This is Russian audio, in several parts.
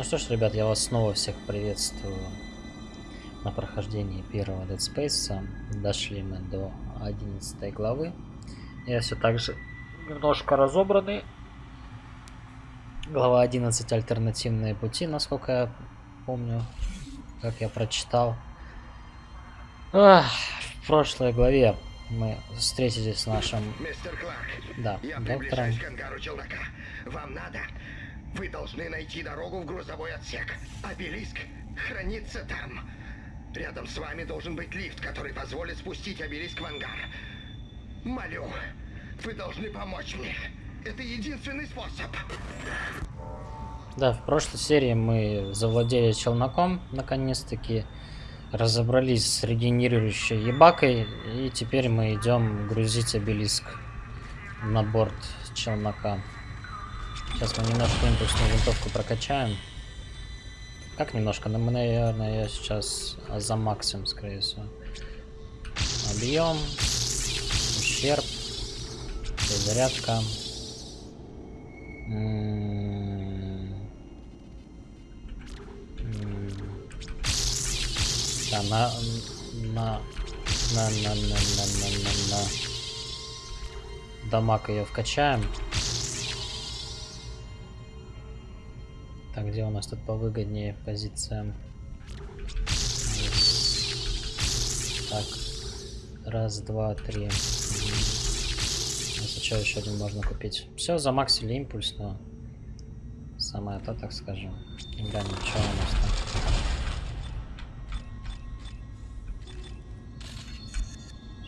Ну что ж, ребят, я вас снова всех приветствую на прохождении первого Dead Space. Дошли мы до 11 главы. Я все так же немножко разобранный. Глава 11 альтернативные пути, насколько я помню, как я прочитал. Ах, в прошлой главе мы встретились с нашим... Мистер Кларк, да, я доктором. к ангару челнока. Вам надо? Вы должны найти дорогу в грузовой отсек. Обелиск хранится там. Рядом с вами должен быть лифт, который позволит спустить обелиск в ангар. Молю, вы должны помочь мне. Это единственный способ. Да, в прошлой серии мы завладели челноком, наконец-таки разобрались с регенерирующей ебакой, и теперь мы идем грузить обелиск на борт челнока. Сейчас мы немножко импульсную винтовку прокачаем. Как немножко? Но мы, наверное, я сейчас за максимум, скорее всего. Объем. Ущерб. Перезарядка. М-м-м. Да, на... На... На... На... На... На... На... На... Дамаг ее вкачаем. Так, где у нас тут повыгоднее позиция? Так, раз, два, три. Что, еще один можно купить. Все, замаксили импульс, но самое то, так скажем. Глянем, что у нас там.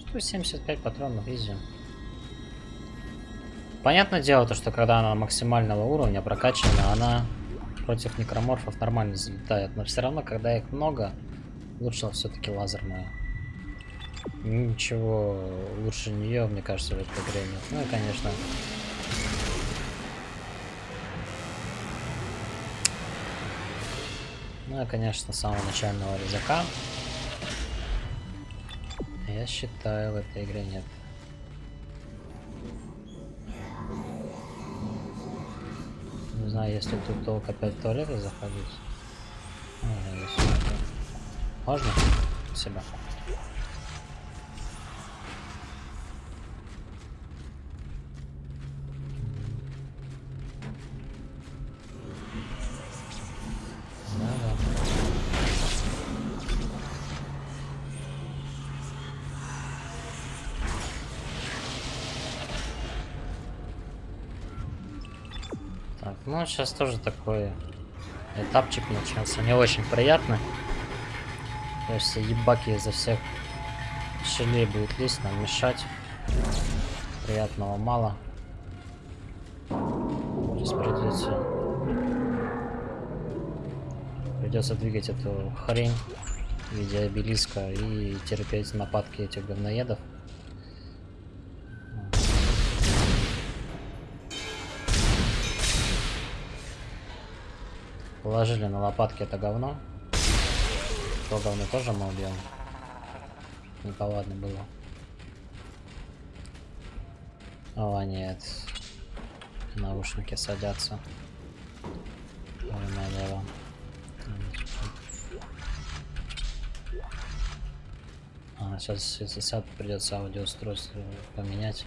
Что 75 патронов, изи. Понятное дело, то, что когда она максимального уровня прокачана, она против некроморфов нормально залетает. Но все равно, когда их много, лучше все-таки лазерная. Ничего лучше нее, мне кажется, в этой игре нет. Ну и, конечно... Ну и, конечно, самого начального резака. Я считаю, в этой игре нет. А если тут толк опять в туалеты заходить? Можно? Себя. Ну, сейчас тоже такой этапчик начался. Не очень приятно. Есть ебаки изо всех щелей будет лезть, нам мешать. Приятного мало. Сейчас придется... Придется двигать эту хрень в виде обелиска и терпеть нападки этих говноедов. Положили на лопатки это говно. То говно тоже мы убьем. Неповадно было. О, нет. Наушники садятся. Ой, налево. А, сейчас, если сяд, придется аудиоустройство поменять.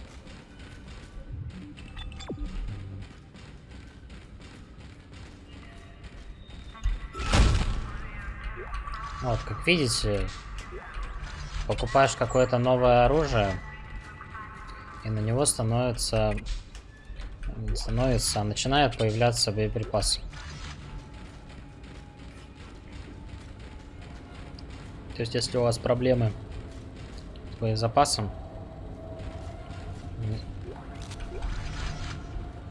Вот, как видите, покупаешь какое-то новое оружие, и на него становится, становится, начинают появляться боеприпасы. То есть, если у вас проблемы с боезапасом,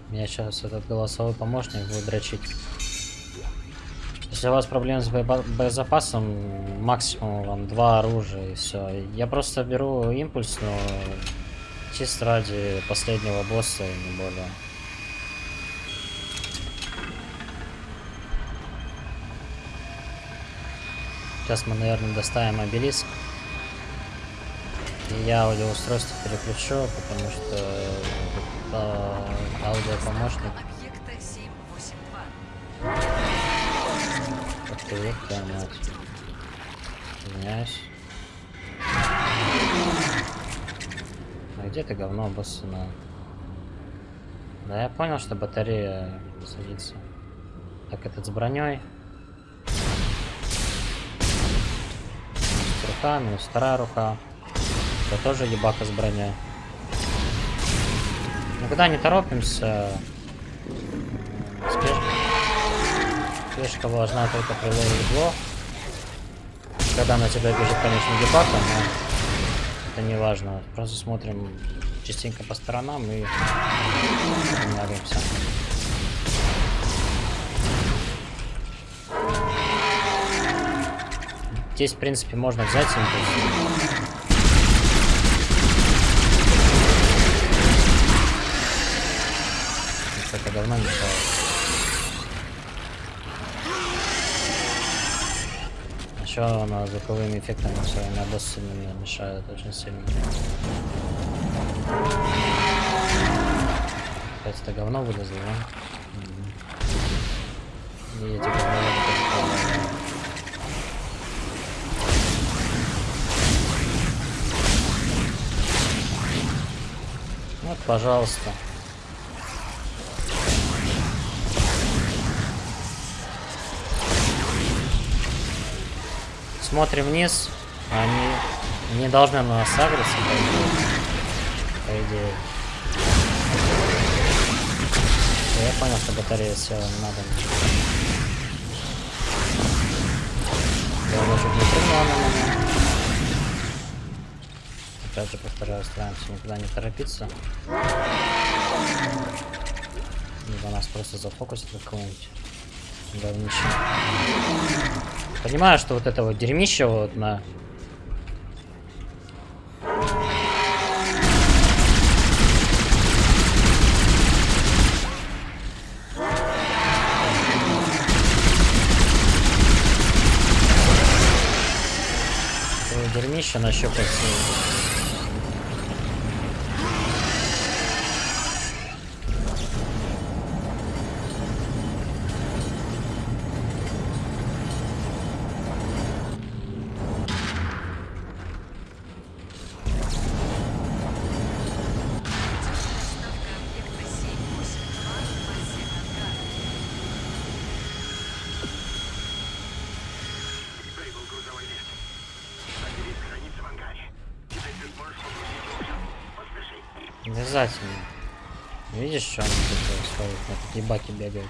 меня сейчас этот голосовой помощник будет дрочить. Если у вас проблемы с боезапасом, максимум вам два оружия и все. Я просто беру импульс, но чисто ради последнего босса и не более. Сейчас мы, наверное, доставим обелиск. И я аудиоустройство переключу, потому что э, аудиопомощник твою мать. Извиняюсь. А где ты говно обоссано? Да я понял, что батарея садится. Так, этот с броней. Рука, минус вторая рука. Это тоже ебака с броней. Никуда не торопимся. Спешка важна только при блок. Когда на тебя бежит, конечно, ебака, но это не важно. Просто смотрим частенько по сторонам и останавливаемся. Здесь, в принципе, можно взять импульс. Это говно мешает. Еще она звуковыми эффектами своими обоссанными мешает очень сильно. Опять это говно вылезло, да? Мгм. И эти падают. Вот, пожалуйста. Смотрим вниз. Они не должны на нас агриться, по идее. Я понял, что батарея не надо. Я чуть не прыгнула на меня. Опять же повторяю, стараемся никуда не торопиться. Либо нас просто зафокусит в какого-нибудь говнище. Понимаю, что вот это вот дерьмище вот на... Дерьмище нащупать. Такие баки бегают.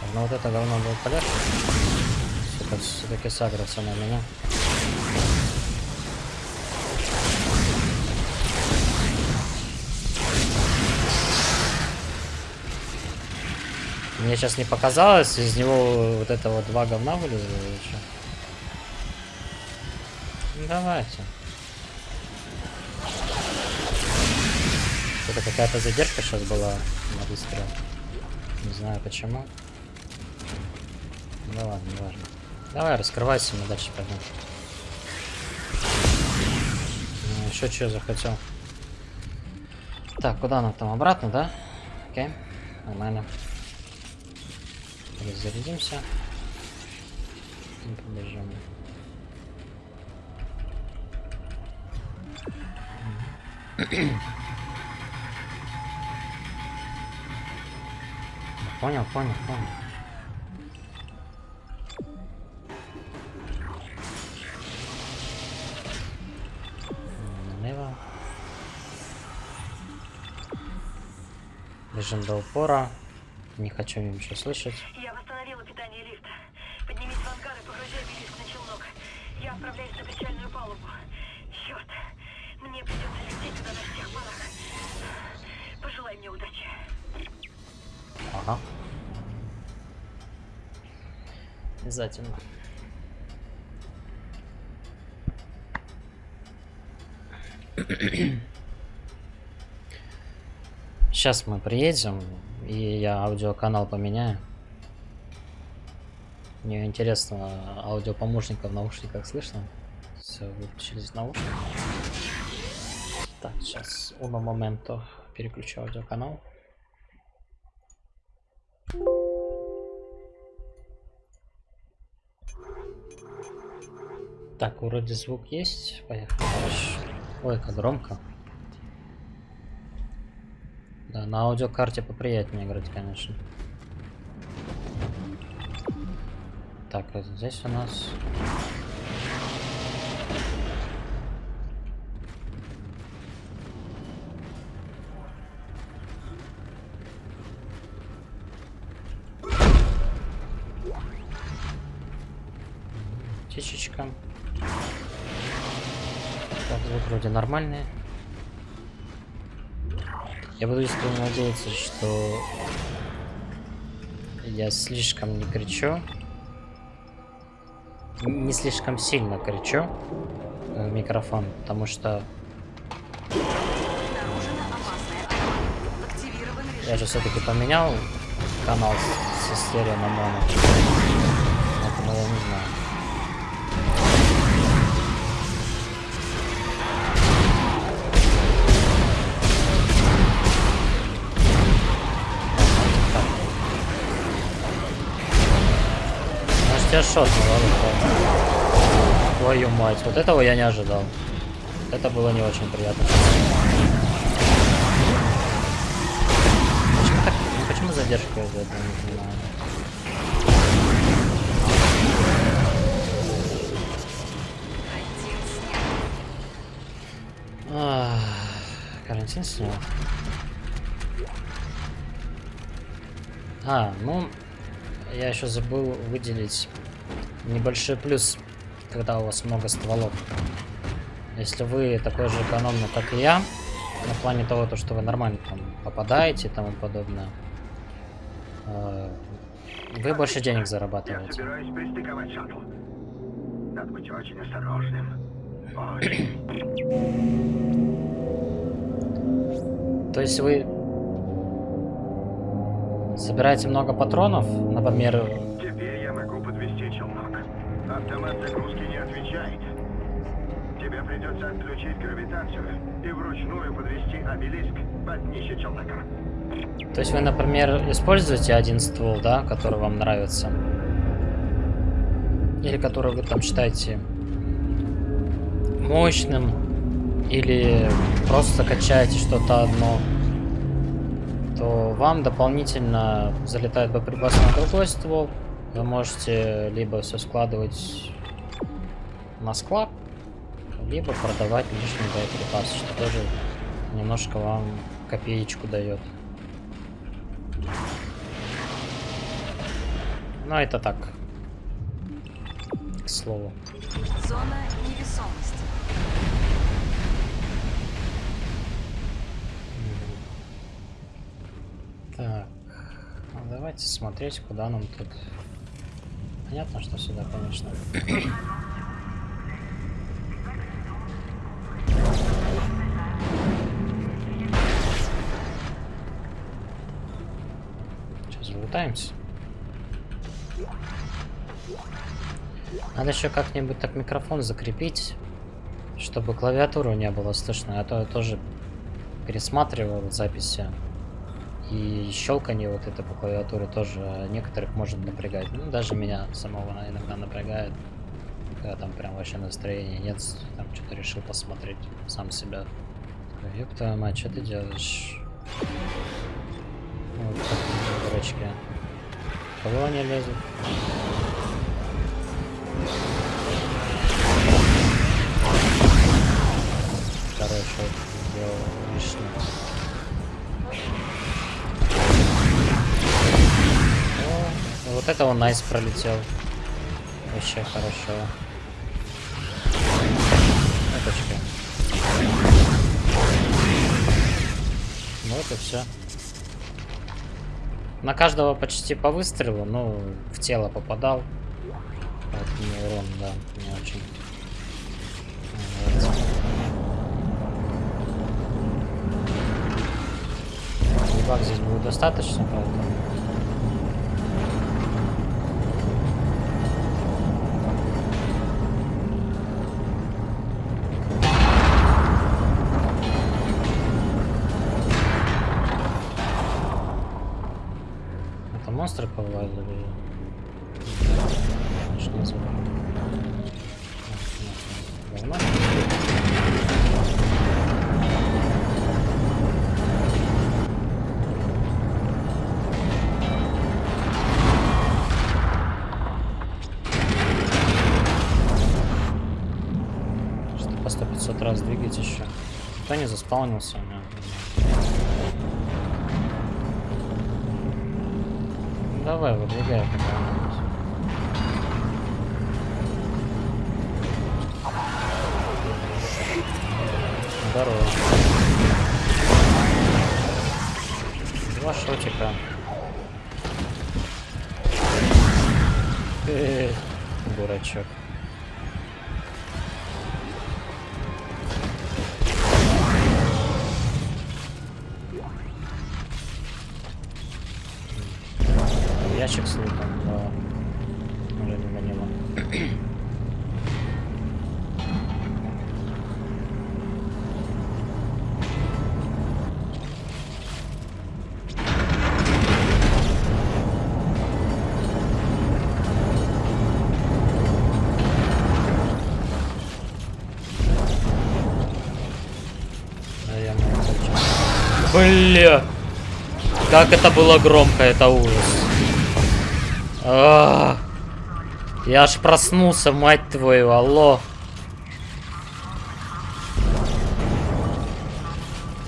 Так, Ну вот это говно полегче. Сука, все-таки сагрится на меня. Мне сейчас не показалось, из него вот это вот два говна вылезло? Ну, давайте. Это какая-то задержка сейчас была на выстрел. Не знаю почему. Ну ладно, не важно. Давай, раскрывайся, мы дальше пойдем. Ну, еще что захотел. Так, куда нам там? Обратно, да? Окей, нормально. Разрядимся. И побежим. Понял, понял, понял. Налево. Бежим до упора. Не хочу ничего слышать. Обязательно. Сейчас мы приедем, и я аудиоканал поменяю. Мне интересно, аудиопомощника в наушниках слышно? Все, выключились наушники. Так, сейчас, uno момento, переключу аудиоканал. Так, вроде звук есть. Поехали. Ой, как громко. Да, на аудиокарте поприятнее играть, конечно. Так, вот здесь у нас... Так, звук вроде нормальный. Я буду искренне надеяться, что я слишком не кричу. Не слишком сильно кричу э, в микрофон, потому что я же все-таки поменял канал с- со стерео на моно. Поэтому я не знаю. Ладно, ладно. Твою мать, вот этого я не ожидал. Это было не очень приятно. Почему так? ну почему задержка из-за этого, не понимаю. Ах, Карантин снял. А, ну, я еще забыл выделить небольшой плюс, когда у вас много стволов. Если вы такой же экономный, как и я, на плане того, то, что вы нормально там попадаете и тому подобное, э, вы больше денег Я зарабатываете. собираюсь пристыковать шаттл. Надо быть очень осторожным. Очень. То есть вы собираете много патронов, например, подвести челнок. Автомат загрузки не отвечает. Тебе придется отключить гравитацию и вручную подвести обелиск под днище челнока. То есть вы, например, используете один ствол, да, который вам нравится? Или который вы там считаете мощным? Или просто качаете что-то одно? То вам дополнительно залетает боеприпас на другой ствол. Вы можете либо все складывать на склад, либо продавать лишний боеприпас, что тоже немножко вам копеечку дает. Ну, это так. К слову. Зона невесомости. Так. давайте смотреть, куда нам тут. Понятно, что сюда, конечно. Сейчас вылетаемся. Надо еще как-нибудь так микрофон закрепить, чтобы клавиатуру не было слышно. А то я тоже пересматривал записи. И щелканье вот это по клавиатуре тоже некоторых может напрягать. Ну, даже меня самого иногда напрягает. Когда там прям вообще настроения нет, там что-то решил посмотреть сам себя. Ёб мать, что ты делаешь? Вот такие дурачки. Кого они лезут? Короче, сделал лишнее. Вот это он найс пролетел. Вообще хорошо. Эточка. Ну вот и все. На каждого почти по выстрелу, ну, в тело попадал. Поэтому урон, да, не очень. нравится. Ебак здесь будет достаточно, поэтому... монстры повлазили. Начни звук. По 100-500 раз двигать еще. Никто не заспаунился. А? Давай, куда-нибудь. Здорово. Два шотика. Э, Дурачок. Ящик с лутом, да. Уже не молодец. Бля! Как это было громко, это ужас. А, Я аж проснулся, мать твою, алло.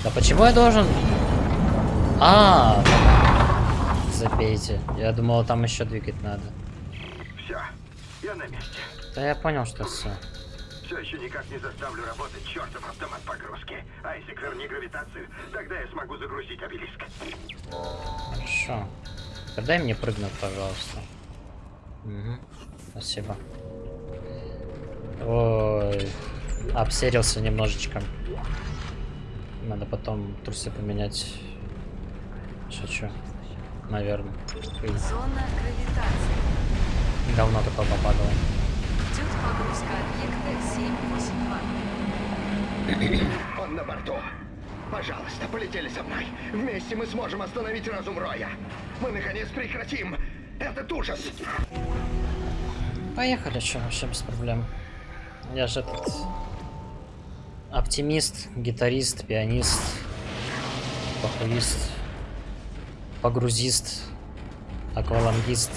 Да почему я должен... А, забейте. Я думал, там еще двигать надо. Все, я на месте. Да я понял, что все. Все еще никак не заставлю работать чертов автомат погрузки. Айзек, верни гравитацию, тогда я смогу загрузить обелиск. Хорошо. Дай мне прыгнуть, пожалуйста. Угу. Спасибо. Ой, обсерился немножечко. Надо потом трусы поменять. Шучу. Наверное. Зона гравитации. Давно такое попадало. Идет погрузка объекта 782. Он на борту. Пожалуйста, полетели со мной. Вместе мы сможем остановить разум Роя. Мы наконец прекратим этот ужас. Поехали, что вообще без проблем. Я же этот оптимист, гитарист, пианист, похуист, погрузист, аквалангист.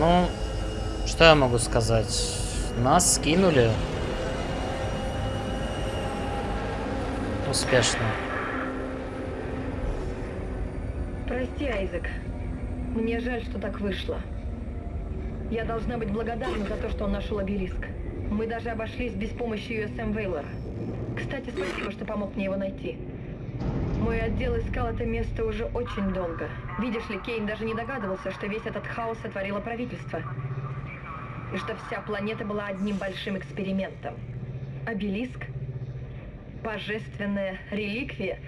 Ну, что я могу сказать? Нас скинули. Успешно. Прости, Айзек. Мне жаль, что так вышло. Я должна быть благодарна за то, что он нашел обелиск. Мы даже обошлись без помощи USM Вейлора. Кстати, спасибо, что помог мне его найти. Мой отдел искал это место уже очень долго. Видишь ли, Кейн даже не догадывался, что весь этот хаос сотворило правительство. И что вся планета была одним большим экспериментом. Обелиск? Божественная реликвия?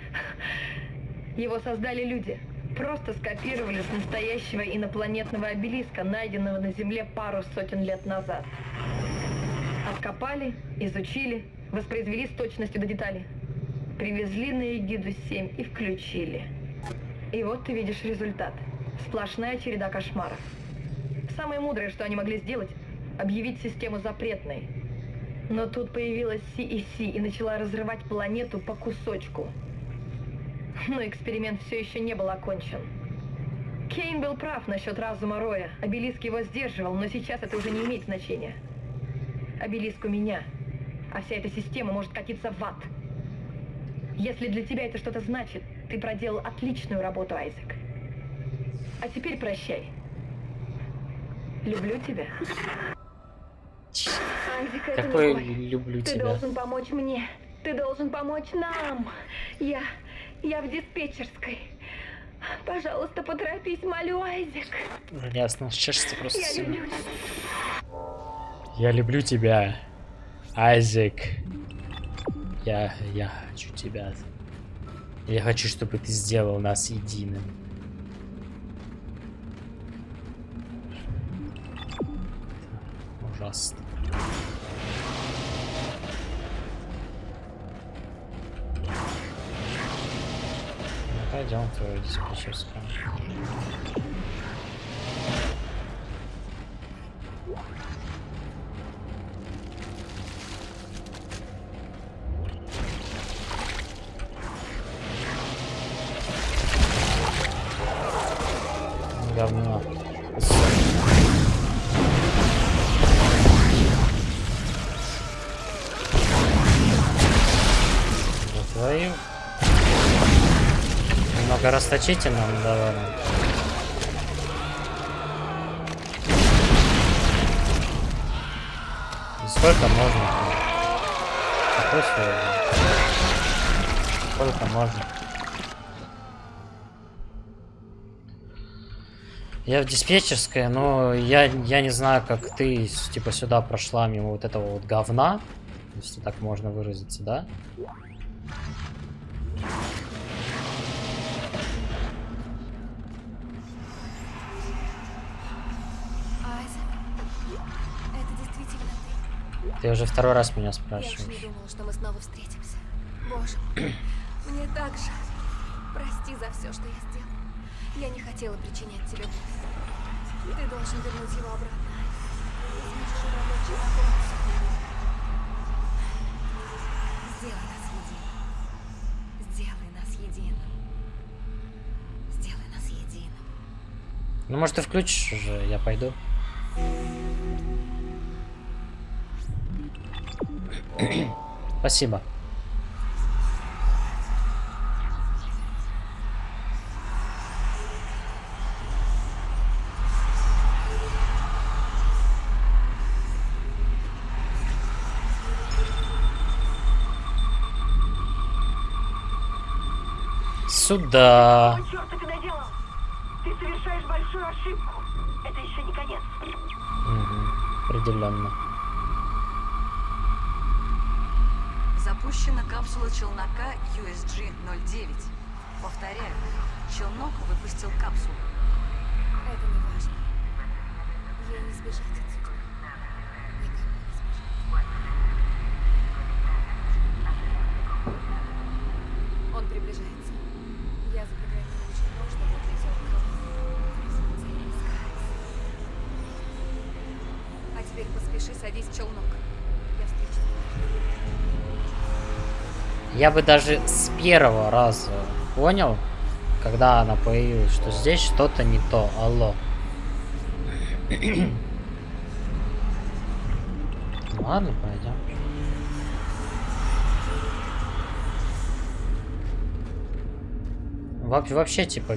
Его создали люди. Просто скопировали с настоящего инопланетного обелиска, найденного на Земле пару сотен лет назад. Откопали, изучили, воспроизвели с точностью до деталей. Привезли на Эгиду-7 и включили. И вот ты видишь результат. Сплошная череда кошмаров. Самое мудрое, что они могли сделать, объявить систему запретной. Но тут появилась CEC и начала разрывать планету по кусочку. Но эксперимент все еще не был окончен. Кейн был прав насчет разума Роя. Обелиск его сдерживал, но сейчас это уже не имеет значения. Обелиск у меня, а вся эта система может катиться в ад. Если для тебя это что-то значит, ты проделал отличную работу, Айзек. А теперь прощай. Люблю тебя. Айзек, это Какой не люблю Ты тебя. должен помочь мне. Ты должен помочь нам. Я... Я в диспетчерской. Пожалуйста, поторопись, молю, Айзек. Уже ясно, чешется просто Я всё. люблю тебя. Я люблю тебя, Айзек. Я, я хочу тебя. Я хочу, чтобы ты сделал нас единым. Ужасно. Пойдем твою диспетчерскую. Говно. Твою. Немного расточительно ну довольно. И Сколько можно? Сколько можно? Я в диспетчерской, но я, я не знаю, как ты, типа, сюда прошла мимо вот этого вот говна, если так можно выразиться, да? Ты. Уже второй раз меня Я уж не спрашиваешь. думала, что мы снова встретимся. Боже, мне так жаль. Прости за все, что я сделала. Я не хотела причинять тебе боль. Ты должен вернуть его обратно. Сделай нас единым. Сделай нас единым. Сделай нас единым. Ну, может, ты включишь уже, я пойду. Спасибо. Конец. Мгм, Определенно. Запущена капсула челнока USG-09. Повторяю, челнок выпустил капсулу. Это не важно. Ей не сбежать Я бы даже с первого раза понял, когда она появилась, что здесь что-то не то. Алло. Ладно, пойдем. Вообще, вообще, типа,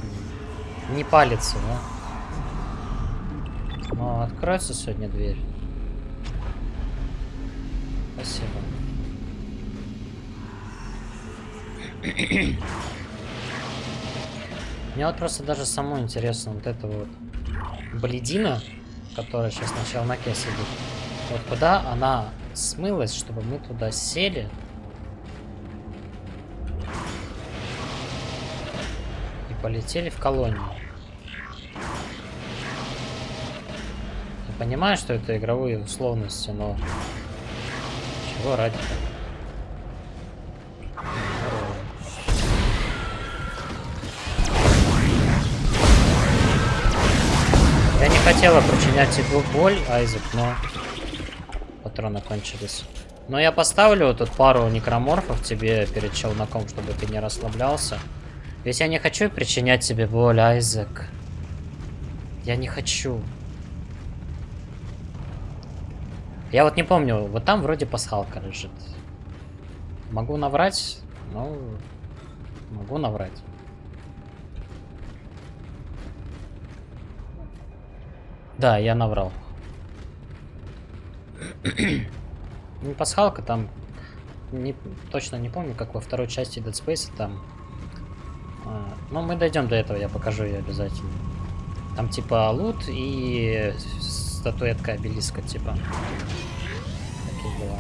не палится, да? Ну, откроется сегодня дверь. Спасибо. Мне вот просто даже самому интересно вот это вот бледина, которая сейчас на челноке сидит. Вот куда она смылась, чтобы мы туда сели. И полетели в колонию. Я понимаю, что это игровые условности, но... Чего ради-то? Хотела причинять тебе боль, Айзек, но патроны кончились. Но я поставлю тут пару некроморфов тебе перед челноком, чтобы ты не расслаблялся. Ведь я не хочу причинять тебе боль, Айзек. Я не хочу. Я вот не помню, вот там вроде пасхалка лежит. Могу наврать? Ну, могу наврать. Да, я наврал. Не пасхалка, там не, точно не помню, как во второй части Dead Space там. А, ну, мы дойдем до этого, я покажу ее обязательно. Там типа лут и статуэтка обелиска, типа. Такие дела.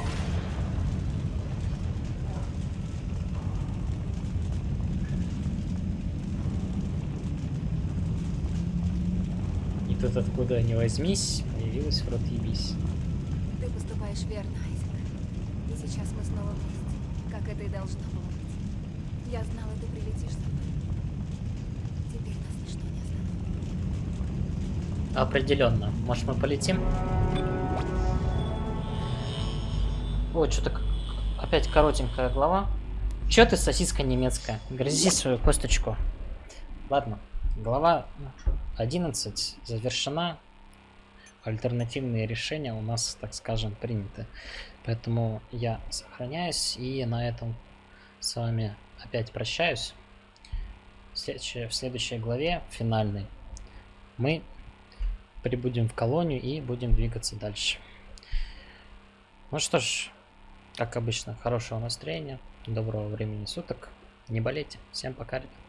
свет откуда не возьмись, появилась в рот ебись. Ты поступаешь верно, Айзек. И сейчас мы снова вместе, как это и должно было быть. Я знала, ты прилетишь за мной. Теперь нас ничто не остановит. Определенно. Может, мы полетим? Ой, что-то опять коротенькая глава. Чё ты сосиска немецкая? Грызи свою косточку. Ладно, глава ну, 11 завершена. Альтернативные решения у нас, так скажем, приняты. Поэтому я сохраняюсь и на этом с вами опять прощаюсь. В следующей, в следующей главе, финальной, мы прибудем в колонию и будем двигаться дальше. Ну что ж, как обычно, хорошего настроения, доброго времени суток. Не болейте. Всем пока, ребят.